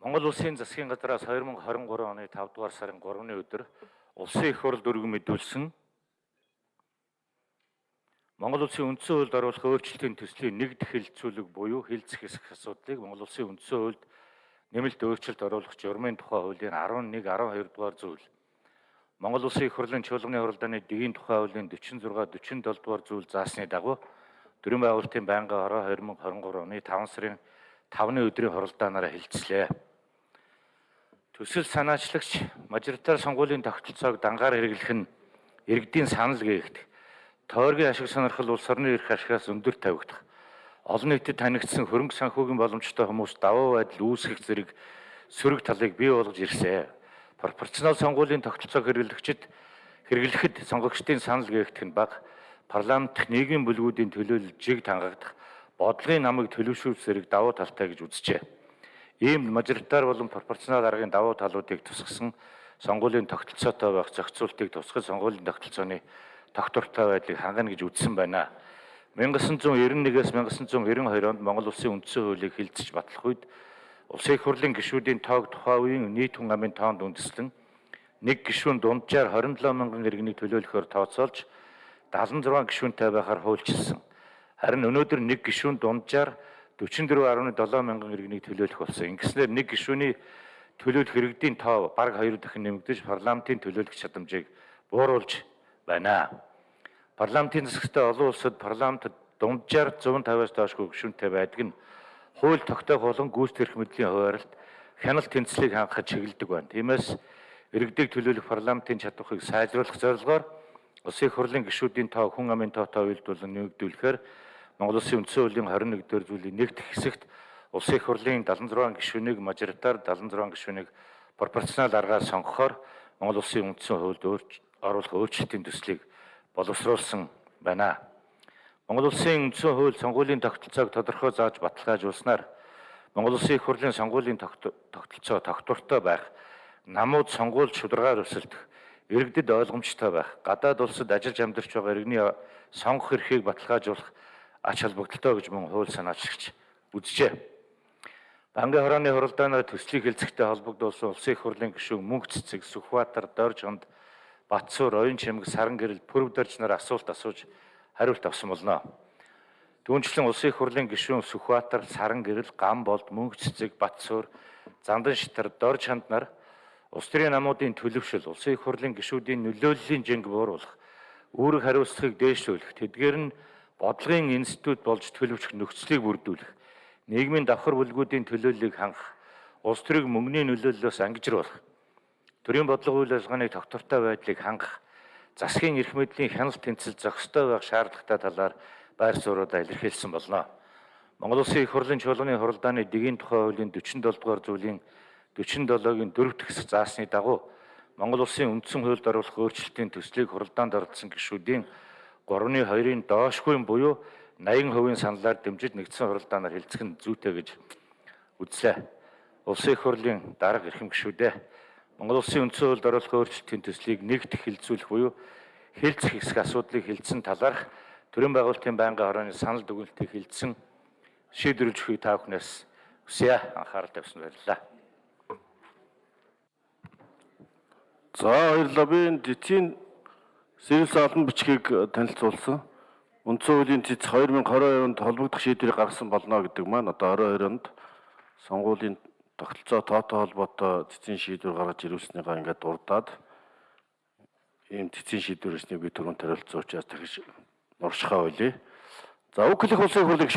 Монгол Улсын засгийн газраас 2023 оны 5 дугаар сарын 3-ны өдөр улсын их хурл дүргэн мэдүүлсэн Монгол Улсын үндсэн хуульд оруулах өөрчлөлтийн төслийн нэг дэх хэлэлцүүлэг буюу хэлцэх хэсэг асуудлыг Монгол Улсын үндсэн хуульд нэмэлт өөрчлөлт оруулах журмын тухай хуулийн 11 12 дугаар зүйл Монгол Улсын их хурлын чуулганы хуралдааны дэгийн тухай хуулийн 46 47 дугаар зүйл заасны дагуу төрийн байгуулалтын байнгын хороо 2023 оны 5 сарын 5-ны өдрийн хуралдаанаараа хэлцлээ. Төсөл санаачлагч мажоритар сонгуулийн тогтолцоог дангаар хэрэглэх нь иргэдийн санал гээгдэх. Тойргийн ашиг сонирхол улс орны эрх ашигаас өндөр тавигдах. Олон нийтэд танигдсан хөрөнгө санхүүгийн боломжтой хүмүүс даваа байдал үүсгэх зэрэг сөрөг талыг бий болгож ирсэн. Пропорционал сонгуулийн тогтолцоог хэрэглэгчид хэрэглэхэд сонгогчдын санал гээгдэх нь бага парламент нийгмийн бүлгүүдийн төлөөлөл жиг тангагдах бодлогын намыг төлөвшүүлэх зэрэг давуу талтай гэж үзжээ. Ийм мажоритар болон пропорционал аргын давуу талуудыг тусгасан сонгуулийн тогтолцоотой байх зохицуултыг тусгал сонгуулийн тогтолцооны тогтвортой байдлыг хангана гэж үзсэн байна. 1991-ээс 1992 онд Монгол Улсын үндсэн хуулийг хилцэж батлах үед Улсын их хурлын гишүүдийн тоог тухайн үеийн нийт хүн амын тоонд үндэслэн нэг гишүүн дунджаар 27 мянган иргэнийг төлөөлөхөөр тооцоолж 76 гишүүнтэй байхаар хуульчилсан. Харин өнөөдөр нэг гишүүн дунджаар 44.7 мянган иргэнийг төлөөлөх болсон. Ингэснээр нэг гишүүний төлөөлөх иргэдийн тоо бараг 2 дахин нэмэгдэж парламентын төлөөлөх чадамжийг бууруулж байна. Парламентын засагтай олон улсад парламентд дунджаар 150-аас доошгүй гишүүнтэй байдаг нь хууль тогтоох болон гүйцэтгэх мэдлийн хуваарлт хяналт тэнцлийг хангахад чиглэдэг байна. Тиймээс иргэдийг төлөөлөх парламентын чадварыг сайжруулах зорилгоор Улсын хурлын гишүүдийн тоо хүн амын тоотой уялдуулан нэмэгдүүлэхээр Монгол Улсын үндсэн хуулийн 21 дэх зүйлийн нэгд хэсэгт Улсын их хурлын 76 гишүүнийг мажоритар 76 гишүүнийг пропорционал аргаар сонгохоор Монгол Улсын үндсэн хуульд оруулах өөрчлөлтийн төслийг боловсруулсан байна. Монгол Улсын үндсэн хууль сонгуулийн тогтолцоог тодорхой зааж баталгаажуулснаар Монгол Улсын их хурлын сонгуулийн тогтолцоо тогтвортой байх, намууд сонгуульд шударгаар өсөлдөх, иргэдэд ойлгомжтой байх, гадаад улсад ажиллаж амьдарч байгаа иргэний сонгох эрхийг баталгаажуулах ач холбогдолтой гэж мөн хууль санаачлагч үзжээ. Бангийн хорооны хуралдаанаар төслийг хэлцэхтэй холбогдуулсан улсын их хурлын гишүүн Мөнх цэцэг, Сүхбаатар, Доржгонд, Батсуур, Оюн чимэг, Саран гэрэл, Пүрв дарж нар асуулт асууж хариулт авсан болно. Түүнчлэн улсын их хурлын гишүүн Сүхбаатар, Саран гэрэл, Гамболд, Мөнх цэцэг, Батсуур, Зандан шитар, Дорж ханд нар улс төрийн намуудын төлөвшил, улсын их хурлын гишүүдийн нөлөөллийн жинг бууруулах, үүрэг хариуцлагыг дээшлүүлэх, тэдгээр нь бодлогын институт болж төлөвшөх нөхцөлийг бүрдүүлэх, нийгмийн давхар бүлгүүдийн төлөөллийг хангах, улс төрийг мөнгөний нөлөөллөөс ангижруулах, төрийн бодлого үйл ажиллагааны тогтвортой байдлыг хангах, засгийн эрх мэдлийн хяналт тэнцэл зохистой байх шаардлагатай талаар байр суурьудаа илэрхийлсэн болно. Монгол Улсын их хурлын чуулганы хуралдааны дэгийн тухай хуулийн 47 дугаар зүйлийн 47-гийн 4 дахь хэсэг заасны дагуу Монгол Улсын үндсэн хуульд оруулах өөрчлөлтийн төслийг хуралдаанд оролцсон гишүүдийн 3-ны 2-ын доошгүй буюу 80% саналаар дэмжиж нэгдсэн хуралдаанаар хэлцэх нь зүйтэй гэж үзлээ. Улсын их хурлын дарга эрхэм гишүүдээ Монгол Улсын үндсэн хуульд оруулах өөрчлөлтийн төслийг нэгт хэлэлцүүлэх буюу хэлцэх хэсэг асуудлыг хэлсэн талаарх төрийн байгуулалтын байнгын хорооны санал дүгнэлтийг хэлсэн шийдвэрлэж өгөхийг та бүхнээс хүсье анхаарал тавьсан баярлалаа. За баярлалаа. Би энэ эцсийн Сэрэлс олон бичгийг танилцуулсан. Үндсэн хуулийн цэц 2022 онд холбогдох шийдвэрийг гаргасан болно гэдэг маань одоо 22 онд сонгуулийн тогтолцоо тоотой холбоотой цэцэн шийдвэр гаргаж ирүүлснийгаа ингээд дурдаад ийм цэцэн шийдвэр ирснийг би түрүүн танилцуулж учраас дахиж нуршихаа байлээ. За хэлэх улсын хурлыг